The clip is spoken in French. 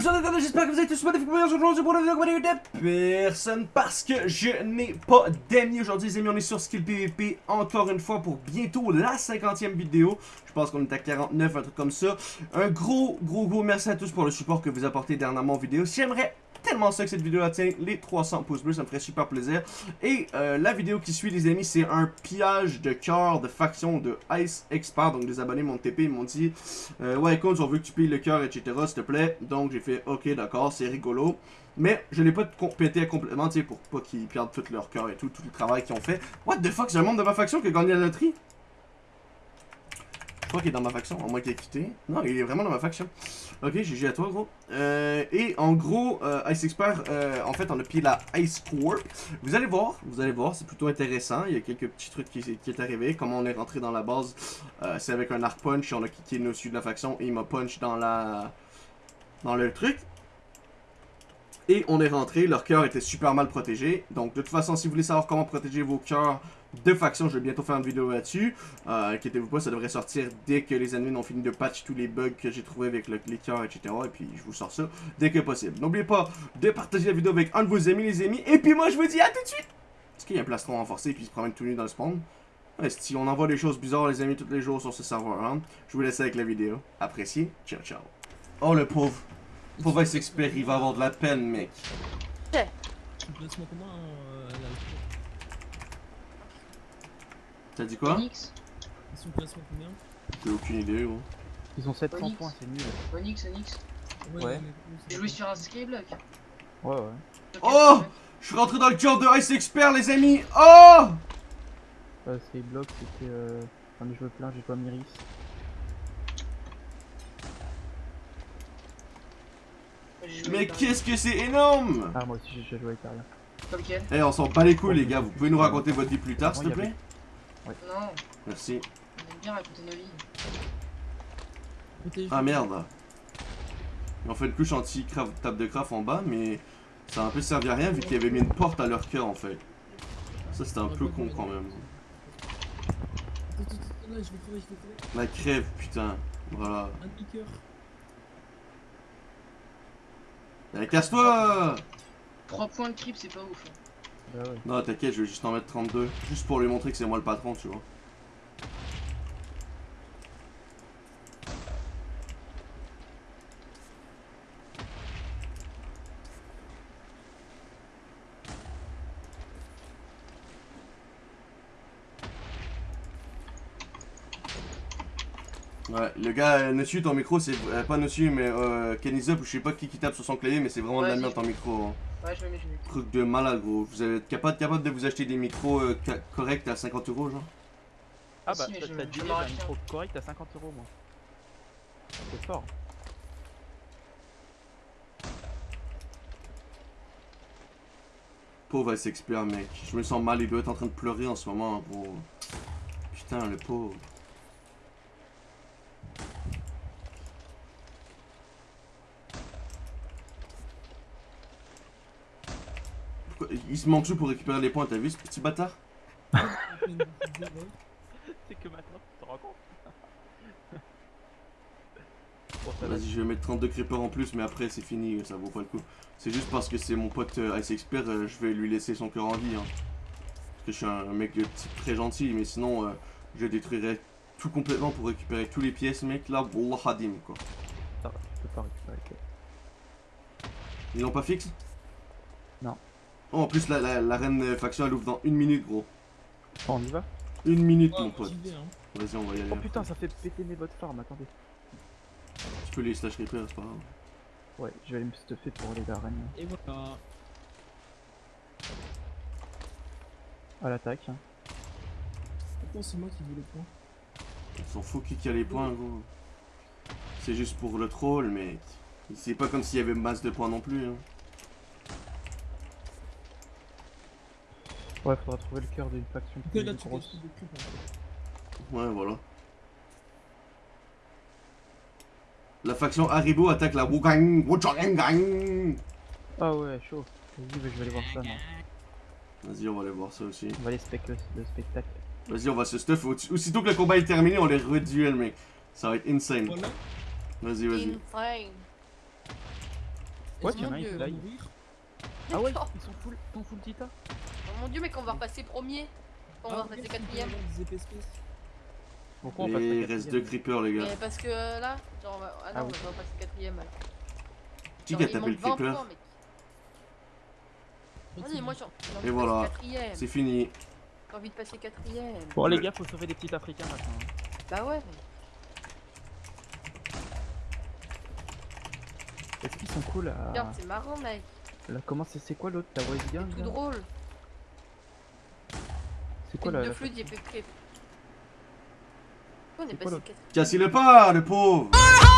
j'espère que vous êtes tous magnifiques. Aujourd'hui, pour la vidéo de personne parce que je n'ai pas d'amis aujourd'hui, les amis. On est sur Skill PVP encore une fois pour bientôt la 50e vidéo. Je pense qu'on est à 49, un truc comme ça. Un gros, gros, gros merci à tous pour le support que vous apportez dernièrement aux vidéos. J'aimerais tellement ça que cette vidéo atteint les 300 pouces bleus, ça me ferait super plaisir. Et euh, la vidéo qui suit les amis, c'est un pillage de cœur de faction de Ice Expert. Donc des abonnés m'ont TP, ils m'ont dit euh, Ouais écoute, on veut que tu pilles le cœur, etc. s'il te plaît. Donc j'ai fait ok d'accord, c'est rigolo. Mais je l'ai pas pété complètement, tu sais, pour pas qu'ils perdent tout leur cœur et tout, tout le travail qu'ils ont fait. What the fuck, c'est un membre de ma faction qui a gagné la loterie? Je crois qu'il est dans ma faction, à moins qu'il ait quitté. Non, il est vraiment dans ma faction. Ok, GG à toi, gros. Euh, et en gros, euh, Ice Expert, euh, en fait, on a pillé la Ice Corp. Vous allez voir, vous allez voir, c'est plutôt intéressant. Il y a quelques petits trucs qui, qui est arrivé. Comment on est rentré dans la base, euh, c'est avec un arc punch. On a quitté nos dessus de la faction et il m'a punch dans la... dans le truc. Et on est rentré, leur cœur était super mal protégé. Donc de toute façon, si vous voulez savoir comment protéger vos cœurs de faction, je vais bientôt faire une vidéo là-dessus. Euh, inquiétez-vous pas, ça devrait sortir dès que les ennemis ont fini de patch tous les bugs que j'ai trouvés avec le, les cœurs, etc. Et puis je vous sors ça dès que possible. N'oubliez pas de partager la vidéo avec un de vos amis, les amis. Et puis moi, je vous dis à tout de suite. Est-ce qu'il y a un plastron renforcé et puis il se promène tout nu dans le spawn? Si on envoie des choses bizarres, les amis, tous les jours sur ce serveur. Je vous laisse avec la vidéo. Appréciez. Ciao, ciao. Oh, le pauvre. Pauvre expert, il va avoir de la peine, mec. T'as dit quoi? Onyx, Son placement combien J'ai aucune idée, gros. Ils ont 700 Onyx. points, c'est nul. Onyx, Onyx. Ouais. mais- Jouer sur un skyblock. Ouais, ouais. Oh Je suis rentré dans le cœur de Ice Expert, les amis. Oh Euh, bloc, c'était. Euh... J'en ai joué plein, j'ai pas Miris. J'ai joué Mais qu'est-ce que c'est énorme Ah, moi aussi j'ai déjà joué avec Ariane. Comme Eh, on s'en bat les couilles, les gars. Vous pouvez nous raconter votre vie plus tard, s'il te plaît Non, Merci. on aime bien raconter nos vies. Ah merde. Ils ont fait une couche anti-table de craft en bas, mais ça a un peu servi à rien vu qu'il y avait mis une porte à leur cœur en fait. Ça c'était un peu con quand même. La crève, putain. Voilà. Un Eh, casse-toi 3 points de creep, c'est pas ouf. hein. Bah ouais. Non, t'inquiète, je vais juste en mettre 32. Juste pour lui montrer que c'est moi le patron, tu vois. Ouais, le gars, euh, Nossu, ton micro, c'est euh, pas Nossu, mais euh, Kenny Up, ou je sais pas qui qui tape sur son clavier, mais c'est vraiment de la merde ton micro. hein. Ouais, je mets. Truc de malade, gros. Vous êtes capable, capable de vous acheter des micros euh, corrects à 50 euros, genre? Ah Si, bah, mais t'as dit un micro correct à 50 euros, moi. C'est fort. Pauvre expert mec. Je me sens mal, il doit être en train de pleurer en ce moment, gros. Putain, le pauvre. Il se manque tout pour récupérer les points, t'as vu ce petit bâtard. C'est que maintenant, tu te rends compte. Vas-y, je vais mettre 32 creepers en plus, mais après c'est fini, ça vaut pas le coup. C'est juste parce que c'est mon pote euh, Ice Expert, euh, je vais lui laisser son cœur en vie. Hein. Parce que je suis un mec de type très gentil, mais sinon euh, je détruirais tout complètement pour récupérer tous les pièces, mec. Là, Wallah Hadim, quoi. Ça va, tu peux pas récupérer. Ils l'ont pas fixe? Non. Oh, en plus, la, la, la reine faction elle ouvre dans une minute, gros. Bon, on y va Une minute, mon pote. hein. Vas-y, on va y aller. Oh putain, ça fait péter mes bottes farm, attendez. Tu peux les slash repair, c'est pas grave. Ouais, je vais aller me stuffer pour aller vers Rennes. Et voilà. À l'attaque. hein. Pourquoi c'est moi qui veux le point On s'en fout qui a les points, gros. C'est juste pour le troll, mais c'est pas comme s'il y avait masse de points non plus. Hein. Ouais, faudra trouver le cœur d'une faction plus là, tu grosse. Ouais, voilà. La faction Haribo attaque la Wugang Wuchang Ah ouais, chaud. Vas-y, bah, je vais aller voir ça. Vas-y, on va aller voir ça aussi. On va aller spec le, le spectacle. Vas-y, on va se stuff. Au- Aussitôt que le combat est terminé, on les reduel, mec. Ça va être insane. Voilà. Vas-y, vas-y. Insane. Ouais, il Ah ouais, ils sont full, ils sont full Tita mon dieu, mais qu'on va repasser premier. On va Ah, repasser quatrième. Pourquoi on passe il reste deux creepers, les gars. Mais parce que euh, là, genre, on va... ah non, Ah on oui. va repasser quatrième. alors. Qui a tapé le manque 20 creeper. Vas-y, moi envie Et voilà. C'est fini. J'ai envie de passer quatrième. Bon les gars, faut sauver des petits africains maintenant. hein. Bah ouais. Est-ce qu'ils sont cool à... Regarde, c'est marrant, mec. là, Comment c'est c'est quoi l'autre? La voice gang Tout drôle. C'est quoi la... de flûte, j'ai fait crêpe. On est passé l'autre quatrième. Cassez le pas, le pauvre. Ah